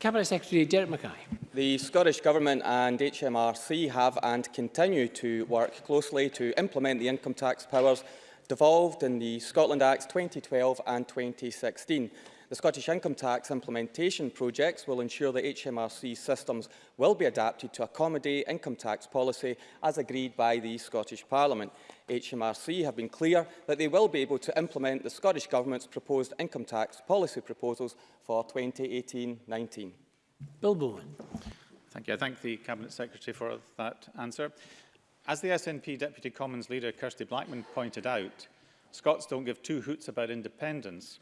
Cabinet Secretary Derek Mackay. The Scottish Government and HMRC have and continue to work closely to implement the income tax powers devolved in the Scotland Acts 2012 and 2016. The Scottish Income Tax implementation projects will ensure that HMRC systems will be adapted to accommodate income tax policy as agreed by the Scottish Parliament. HMRC have been clear that they will be able to implement the Scottish Government's proposed income tax policy proposals for 2018-19. Bill Bowen. Thank you. I thank the Cabinet Secretary for that answer. As the SNP Deputy Commons leader Kirsty Blackman pointed out, Scots don't give two hoots about independence.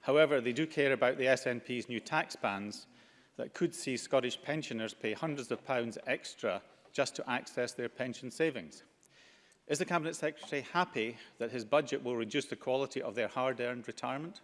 However, they do care about the SNP's new tax bans that could see Scottish pensioners pay hundreds of pounds extra just to access their pension savings. Is the Cabinet Secretary happy that his budget will reduce the quality of their hard-earned retirement?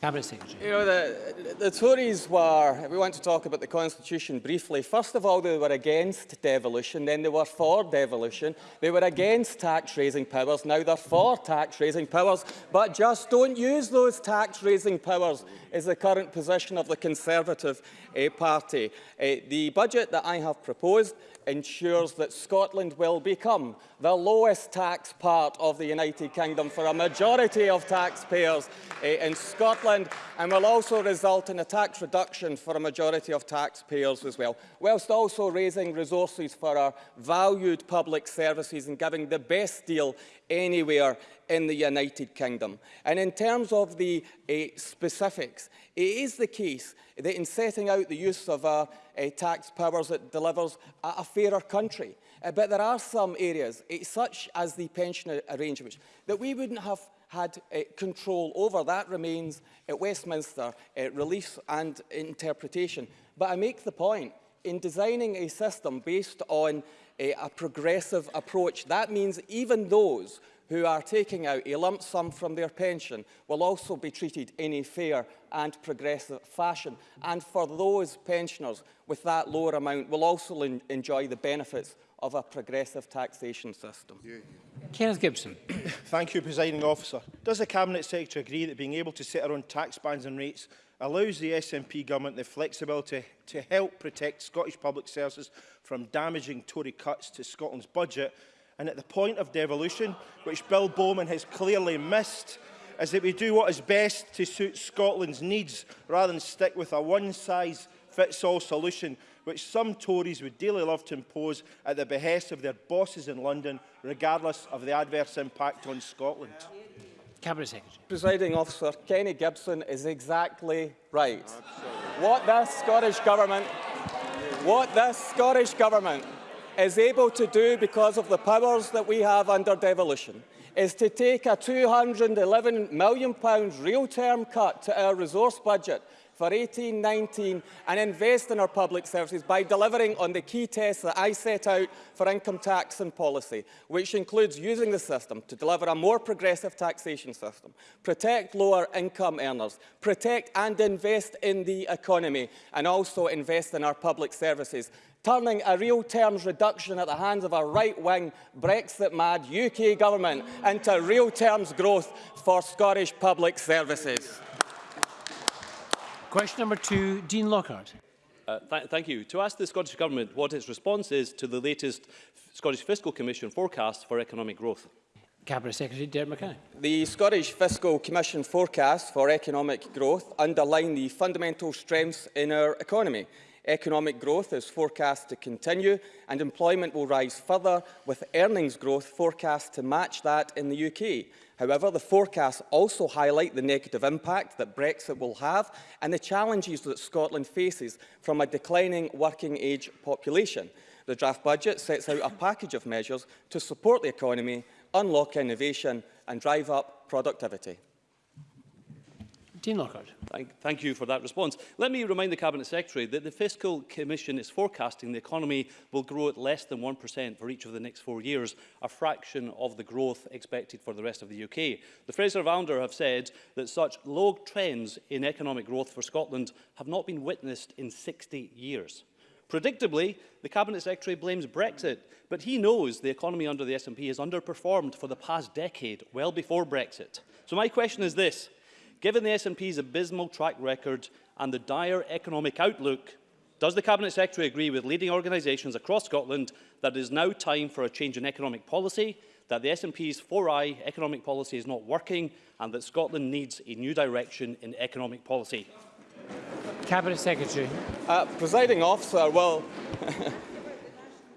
Cabinet Secretary. You know, the, the Tories were, we want to talk about the Constitution briefly. First of all, they were against devolution, then they were for devolution. They were against tax-raising powers, now they're for tax-raising powers. But just don't use those tax-raising powers is the current position of the Conservative uh, Party. Uh, the budget that I have proposed ensures that Scotland will become the lowest tax part of the United Kingdom for a majority of taxpayers uh, eh, in Scotland Scotland and will also result in a tax reduction for a majority of taxpayers as well, whilst also raising resources for our valued public services and giving the best deal anywhere in the United Kingdom. And in terms of the uh, specifics, it is the case that in setting out the use of our uh, tax powers, it delivers a fairer country. Uh, but there are some areas, uh, such as the pension arrangements, that we wouldn't have had uh, control over. That remains at Westminster uh, relief and interpretation. But I make the point, in designing a system based on a, uh, a progressive approach, that means even those who are taking out a lump sum from their pension will also be treated in a fair and progressive fashion. And for those pensioners with that lower amount will also enjoy the benefits of a progressive taxation system. Yeah, yeah. Kenneth Gibson. Thank you, Presiding Officer. Does the Cabinet Secretary agree that being able to set our own tax bands and rates allows the SNP government the flexibility to help protect Scottish public services from damaging Tory cuts to Scotland's budget and at the point of devolution, which Bill Bowman has clearly missed, is that we do what is best to suit Scotland's needs rather than stick with a one-size-fits-all solution which some Tories would dearly love to impose at the behest of their bosses in London, regardless of the adverse impact on Scotland? Cabinet Secretary. Presiding officer, Kenny Gibson is exactly right. Absolutely. What the Scottish Government, what this Scottish Government is able to do because of the powers that we have under devolution is to take a £211 million real-term cut to our resource budget for 18-19 and invest in our public services by delivering on the key tests that I set out for income tax and policy, which includes using the system to deliver a more progressive taxation system, protect lower income earners, protect and invest in the economy, and also invest in our public services turning a real terms reduction at the hands of a right-wing, Brexit-mad UK government into real terms growth for Scottish public services. Question number two, Dean Lockhart. Uh, th thank you. To ask the Scottish Government what its response is to the latest Scottish Fiscal Commission forecast for economic growth. Cabinet Secretary Derek McKay. The Scottish Fiscal Commission forecast for economic growth underline the fundamental strengths in our economy. Economic growth is forecast to continue and employment will rise further with earnings growth forecast to match that in the UK. However, the forecasts also highlight the negative impact that Brexit will have and the challenges that Scotland faces from a declining working age population. The draft budget sets out a package of measures to support the economy, unlock innovation and drive up productivity. Dean Lockhart. Thank, thank you for that response. Let me remind the Cabinet Secretary that the Fiscal Commission is forecasting the economy will grow at less than 1% for each of the next four years, a fraction of the growth expected for the rest of the UK. The Fraser of have said that such low trends in economic growth for Scotland have not been witnessed in 60 years. Predictably, the Cabinet Secretary blames Brexit, but he knows the economy under the SNP has underperformed for the past decade, well before Brexit. So my question is this. Given the SNP's abysmal track record and the dire economic outlook, does the Cabinet Secretary agree with leading organisations across Scotland that it is now time for a change in economic policy, that the SNP's 4i economic policy is not working and that Scotland needs a new direction in economic policy? Cabinet Secretary. Uh, presiding officer, well,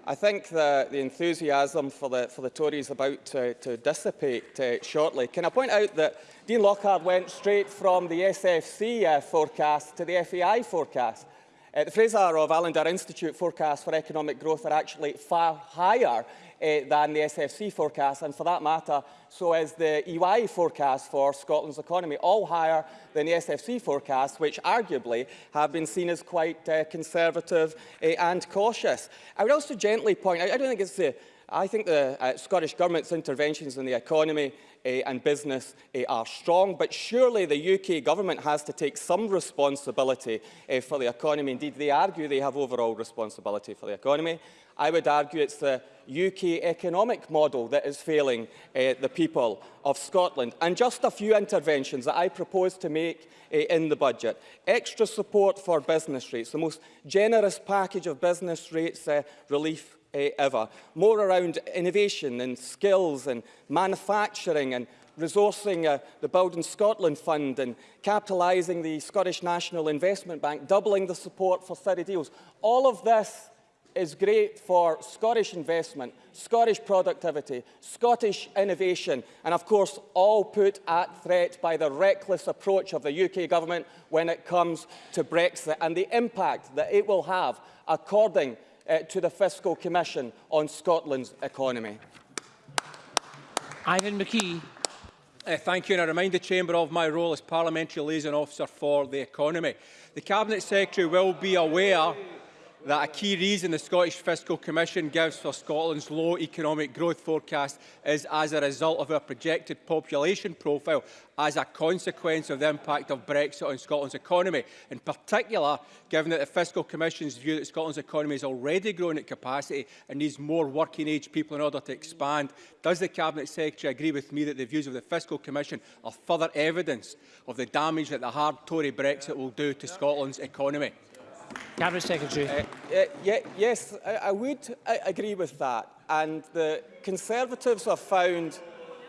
I think the, the enthusiasm for the, for the Tories about to, to dissipate uh, shortly. Can I point out that Dean Lockhart went straight from the SFC uh, forecast to the FEI forecast? Uh, the Fraser of Allender Institute forecasts for economic growth are actually far higher Eh, than the SFC forecast, and for that matter, so is the EY forecast for Scotland's economy, all higher than the SFC forecast, which arguably have been seen as quite uh, conservative uh, and cautious. I would also gently point out, I don't think it's the I think the uh, Scottish Government's interventions in the economy and business are strong, but surely the UK government has to take some responsibility eh, for the economy. Indeed, they argue they have overall responsibility for the economy. I would argue it's the UK economic model that is failing uh, the people of Scotland. And just a few interventions that I propose to make uh, in the budget. Extra support for business rates, the most generous package of business rates uh, relief Eh, ever. More around innovation and skills and manufacturing and resourcing uh, the Build in Scotland Fund and capitalising the Scottish National Investment Bank, doubling the support for city deals. All of this is great for Scottish investment, Scottish productivity, Scottish innovation, and of course all put at threat by the reckless approach of the UK government when it comes to Brexit and the impact that it will have according uh, to the Fiscal Commission on Scotland's economy? Ivan McKee. Uh, thank you, and I remind the Chamber of my role as Parliamentary Liaison Officer for the Economy. The Cabinet Secretary will be aware that a key reason the Scottish Fiscal Commission gives for Scotland's low economic growth forecast is as a result of our projected population profile as a consequence of the impact of Brexit on Scotland's economy. In particular, given that the Fiscal Commission's view that Scotland's economy is already growing at capacity and needs more working age people in order to expand, does the Cabinet Secretary agree with me that the views of the Fiscal Commission are further evidence of the damage that the hard Tory Brexit will do to Scotland's economy? Cabinet Secretary. Uh, uh, yeah, yes, I, I would I uh, agree with that. And the Conservatives have found,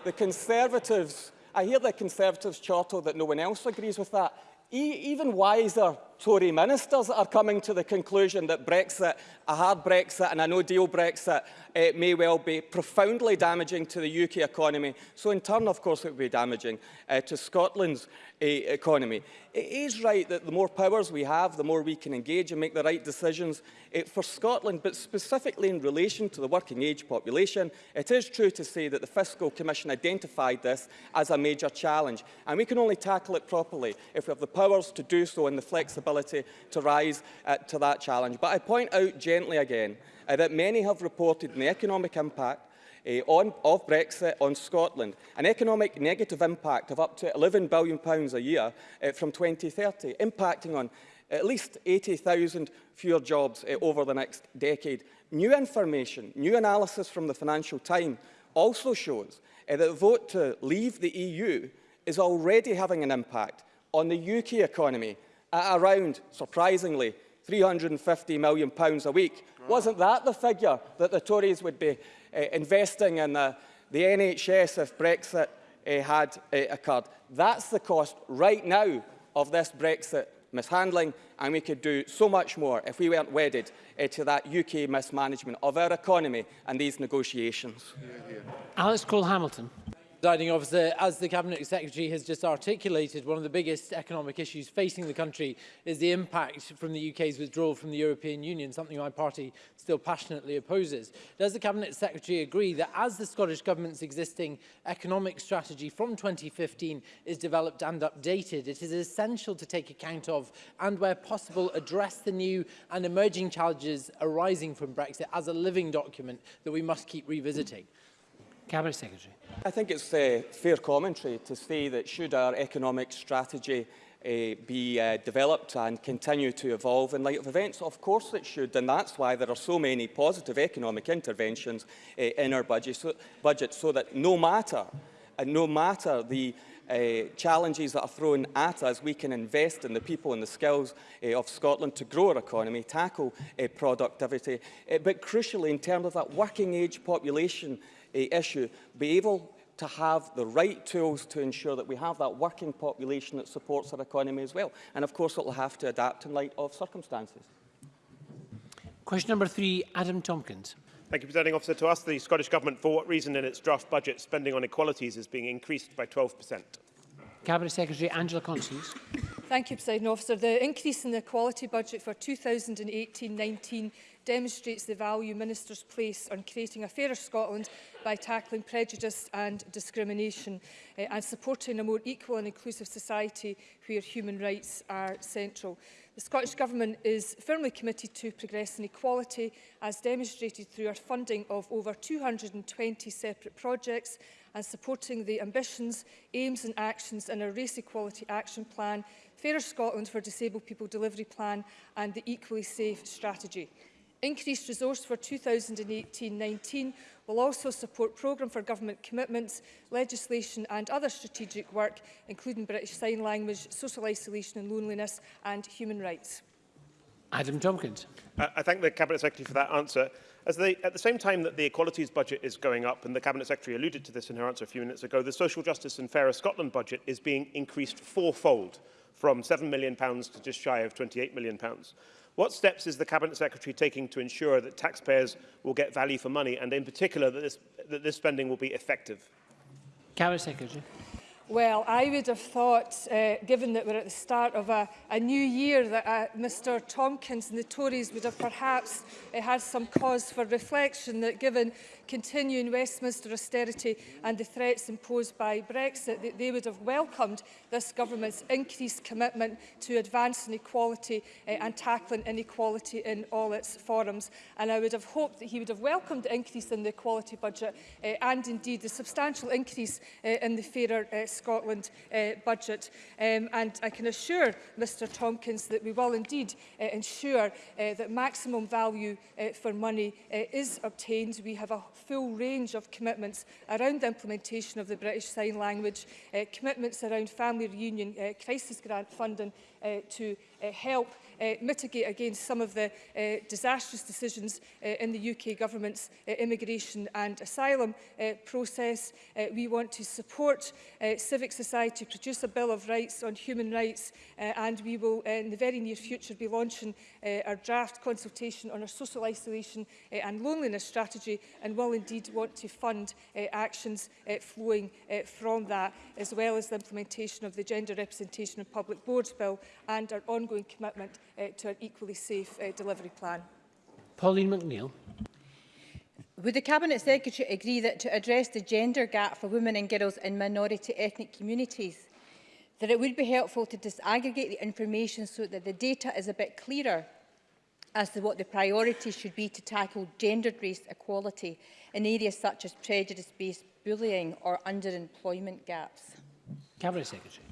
the Conservatives, I hear the Conservatives chortle that no one else agrees with that. E even wiser Tory ministers are coming to the conclusion that Brexit, a hard Brexit and a no-deal Brexit eh, may well be profoundly damaging to the UK economy. So in turn, of course, it would be damaging eh, to Scotland's eh, economy. It is right that the more powers we have, the more we can engage and make the right decisions eh, for Scotland, but specifically in relation to the working age population, it is true to say that the Fiscal Commission identified this as a major challenge. And we can only tackle it properly if we have the powers to do so and the flexibility ability to rise uh, to that challenge. But I point out gently again uh, that many have reported the economic impact uh, on, of Brexit on Scotland, an economic negative impact of up to £11 billion a year uh, from 2030, impacting on at least 80,000 fewer jobs uh, over the next decade. New information, new analysis from the Financial Times also shows uh, that the vote to leave the EU is already having an impact on the UK economy at around, surprisingly, £350 million pounds a week. Wow. Wasn't that the figure that the Tories would be uh, investing in uh, the, the NHS if Brexit uh, had uh, occurred? That's the cost right now of this Brexit mishandling, and we could do so much more if we weren't wedded uh, to that UK mismanagement of our economy and these negotiations. Yeah, yeah. Alex Cole-Hamilton. Officer, as the Cabinet Secretary has just articulated, one of the biggest economic issues facing the country is the impact from the UK's withdrawal from the European Union, something my party still passionately opposes. Does the Cabinet Secretary agree that as the Scottish Government's existing economic strategy from 2015 is developed and updated, it is essential to take account of and where possible address the new and emerging challenges arising from Brexit as a living document that we must keep revisiting? Mm. Cabinet Secretary. I think it's uh, fair commentary to say that should our economic strategy uh, be uh, developed and continue to evolve in light of events? Of course it should, and that's why there are so many positive economic interventions uh, in our budget so, budget so that no matter, and no matter the uh, challenges that are thrown at us, we can invest in the people and the skills uh, of Scotland to grow our economy, tackle uh, productivity, uh, but crucially in terms of that working age population issue, be able to have the right tools to ensure that we have that working population that supports our economy as well. And of course, it will have to adapt in light of circumstances. Question number three, Adam Tompkins. Thank you, Presiding Officer. To ask the Scottish Government for what reason in its draft budget spending on equalities is being increased by 12%. Cabinet Secretary Angela Constance. Thank you, President Officer. The increase in the equality budget for 2018-19 demonstrates the value ministers place on creating a fairer Scotland by tackling prejudice and discrimination uh, and supporting a more equal and inclusive society where human rights are central. The Scottish Government is firmly committed to progress equality as demonstrated through our funding of over 220 separate projects and supporting the ambitions, aims and actions in our Race Equality Action Plan Fairer Scotland for Disabled People Delivery Plan and the Equally Safe Strategy. Increased resource for 2018-19 will also support programme for government commitments, legislation and other strategic work, including British Sign Language, social isolation and loneliness and human rights. Adam Tompkins. Uh, I thank the Cabinet Secretary for that answer. As they, at the same time that the equalities budget is going up, and the Cabinet Secretary alluded to this in her answer a few minutes ago, the Social Justice and Fairer Scotland budget is being increased fourfold from £7 million to just shy of £28 million. What steps is the Cabinet Secretary taking to ensure that taxpayers will get value for money and in particular that this, that this spending will be effective? Cabinet Secretary. Well, I would have thought, uh, given that we're at the start of a, a new year, that uh, Mr Tompkins and the Tories would have perhaps uh, had some cause for reflection that given continuing Westminster austerity and the threats imposed by Brexit, that they would have welcomed this government's increased commitment to advancing equality uh, and tackling inequality in all its forums. And I would have hoped that he would have welcomed the increase in the equality budget uh, and indeed the substantial increase uh, in the fairer uh, Scotland uh, budget. Um, and I can assure Mr Tompkins that we will indeed uh, ensure uh, that maximum value uh, for money uh, is obtained. We have a full range of commitments around the implementation of the British Sign Language, uh, commitments around family reunion uh, crisis grant funding, uh, to uh, help uh, mitigate against some of the uh, disastrous decisions uh, in the UK government's uh, immigration and asylum uh, process. Uh, we want to support uh, civic society, produce a Bill of Rights on human rights, uh, and we will uh, in the very near future be launching uh, our draft consultation on our social isolation uh, and loneliness strategy and will indeed want to fund uh, actions uh, flowing uh, from that, as well as the implementation of the Gender Representation of Public Boards Bill and our ongoing commitment uh, to an equally safe uh, delivery plan. Pauline McNeill. Would the Cabinet Secretary agree that to address the gender gap for women and girls in minority ethnic communities, that it would be helpful to disaggregate the information so that the data is a bit clearer as to what the priorities should be to tackle gendered race equality in areas such as prejudice-based bullying or underemployment gaps? Cabinet Secretary.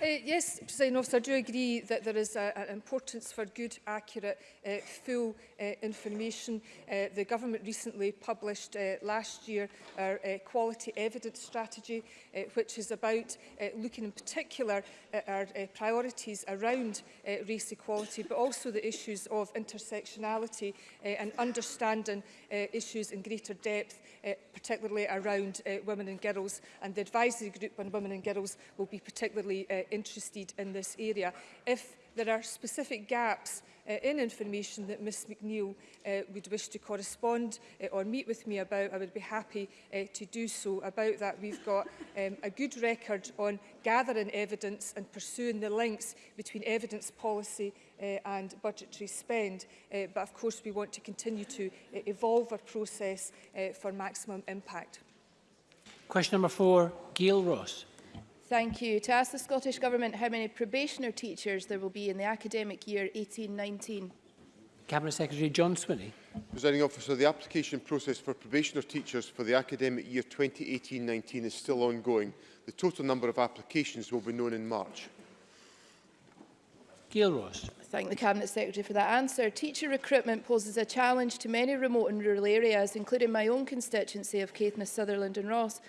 Uh, yes, President Officer, I do agree that there is a, an importance for good, accurate, uh, full uh, information. Uh, the government recently published uh, last year our uh, quality evidence strategy, uh, which is about uh, looking in particular at our uh, priorities around uh, race equality, but also the issues of intersectionality uh, and understanding uh, issues in greater depth, uh, particularly around uh, women and girls. And the advisory group on women and girls will be particularly uh, interested in this area if there are specific gaps uh, in information that Ms McNeill uh, would wish to correspond uh, or meet with me about, I would be happy uh, to do so about that. We've got um, a good record on gathering evidence and pursuing the links between evidence policy uh, and budgetary spend. Uh, but of course, we want to continue to uh, evolve our process uh, for maximum impact. Question number four, Gail Ross. Thank you. To ask the Scottish Government how many probationer teachers there will be in the academic year 18-19. Cabinet Secretary John Swinney. Presiding officer, the application process for probationer teachers for the academic year 2018-19 is still ongoing. The total number of applications will be known in March. Gail Ross. Thank the Cabinet Secretary for that answer. Teacher recruitment poses a challenge to many remote and rural areas, including my own constituency of Caithness, Sutherland and Ross.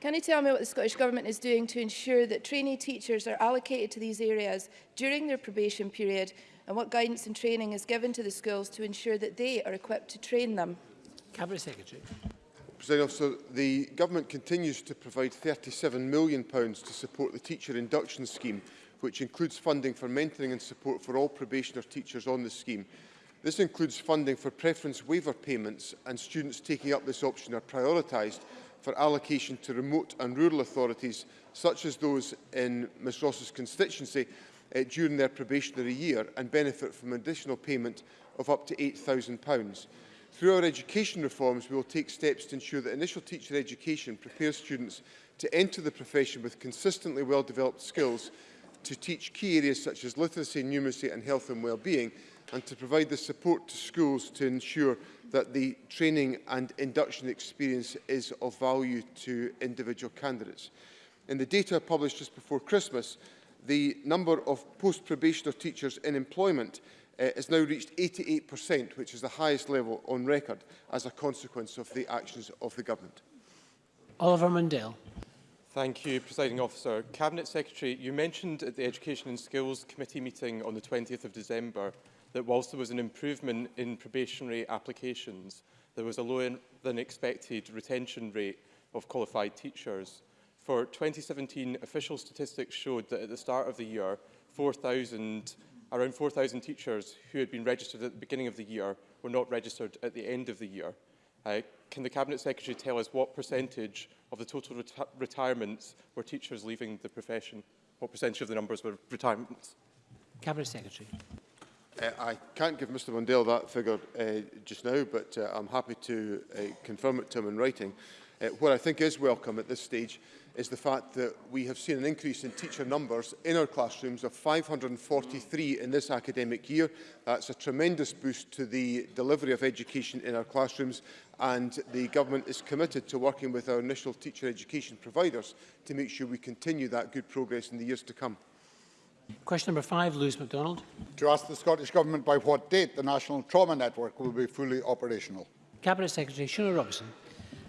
Can you tell me what the Scottish Government is doing to ensure that trainee teachers are allocated to these areas during their probation period and what guidance and training is given to the schools to ensure that they are equipped to train them? Cabinet Secretary. President Officer, the Government continues to provide £37 million to support the teacher induction scheme, which includes funding for mentoring and support for all probationer teachers on the scheme. This includes funding for preference waiver payments and students taking up this option are prioritised for allocation to remote and rural authorities, such as those in Ms Ross's constituency, uh, during their probationary year and benefit from an additional payment of up to £8,000. Through our education reforms, we will take steps to ensure that initial teacher education prepares students to enter the profession with consistently well-developed skills to teach key areas such as literacy, numeracy and health and well-being, and to provide the support to schools to ensure that the training and induction experience is of value to individual candidates. In the data published just before Christmas, the number of post-probationer teachers in employment uh, has now reached 88%, which is the highest level on record as a consequence of the actions of the government. Oliver Mundell. Thank you, Presiding Officer. Cabinet Secretary, you mentioned at the Education and Skills Committee meeting on the 20th of December that whilst there was an improvement in probationary applications, there was a lower than expected retention rate of qualified teachers. For 2017, official statistics showed that at the start of the year, 4, around 4,000 teachers who had been registered at the beginning of the year were not registered at the end of the year. Uh, can the Cabinet Secretary tell us what percentage of the total reti retirements were teachers leaving the profession? What percentage of the numbers were retirements? Cabinet Secretary. Uh, I can't give Mr Mundell that figure uh, just now, but uh, I'm happy to uh, confirm it to him in writing. Uh, what I think is welcome at this stage is the fact that we have seen an increase in teacher numbers in our classrooms of 543 in this academic year. That's a tremendous boost to the delivery of education in our classrooms and the government is committed to working with our initial teacher education providers to make sure we continue that good progress in the years to come. Question number five, Lewis MacDonald. To ask the Scottish Government by what date the National Trauma Network will be fully operational. Cabinet Secretary Shona Robinson.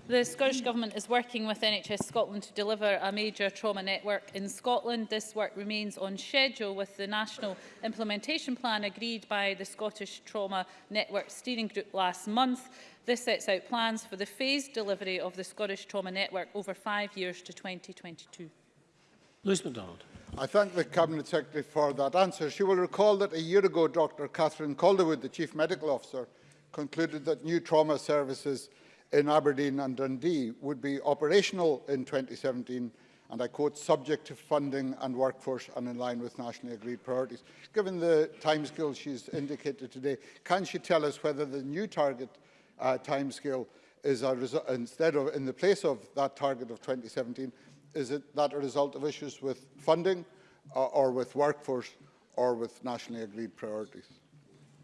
The Scottish Government is working with NHS Scotland to deliver a major trauma network in Scotland. This work remains on schedule with the National Implementation Plan agreed by the Scottish Trauma Network Steering Group last month. This sets out plans for the phased delivery of the Scottish Trauma Network over five years to 2022. Lewis MacDonald. I thank the Cabinet Secretary for that answer. She will recall that a year ago, Dr Catherine Calderwood, the Chief Medical Officer, concluded that new trauma services in Aberdeen and Dundee would be operational in 2017 and I quote, subject to funding and workforce and in line with nationally agreed priorities. Given the timescale she's indicated today, can she tell us whether the new target uh, timescale is a instead of, in the place of that target of 2017, is it that a result of issues with funding uh, or with workforce or with nationally agreed priorities?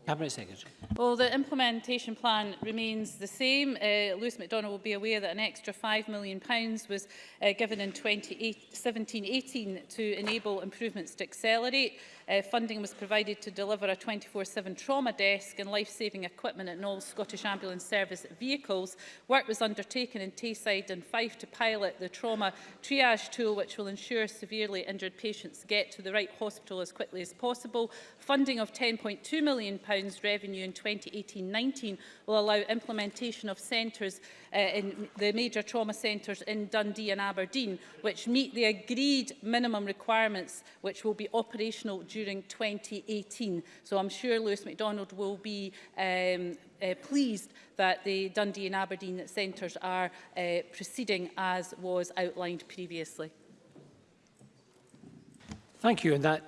Secretary. Well, the implementation plan remains the same. Uh, Lewis MacDonald will be aware that an extra £5 million pounds was uh, given in 2017-18 to enable improvements to accelerate. Uh, funding was provided to deliver a 24-7 trauma desk and life-saving equipment in all Scottish Ambulance Service vehicles. Work was undertaken in Tayside and Fife to pilot the trauma triage tool which will ensure severely injured patients get to the right hospital as quickly as possible. Funding of £10.2 million revenue in 2018-19 will allow implementation of centres uh, in the major trauma centres in Dundee and Aberdeen which meet the agreed minimum requirements which will be operational during during 2018. So I'm sure Lewis MacDonald will be um, uh, pleased that the Dundee and Aberdeen centres are uh, proceeding as was outlined previously. Thank you. And that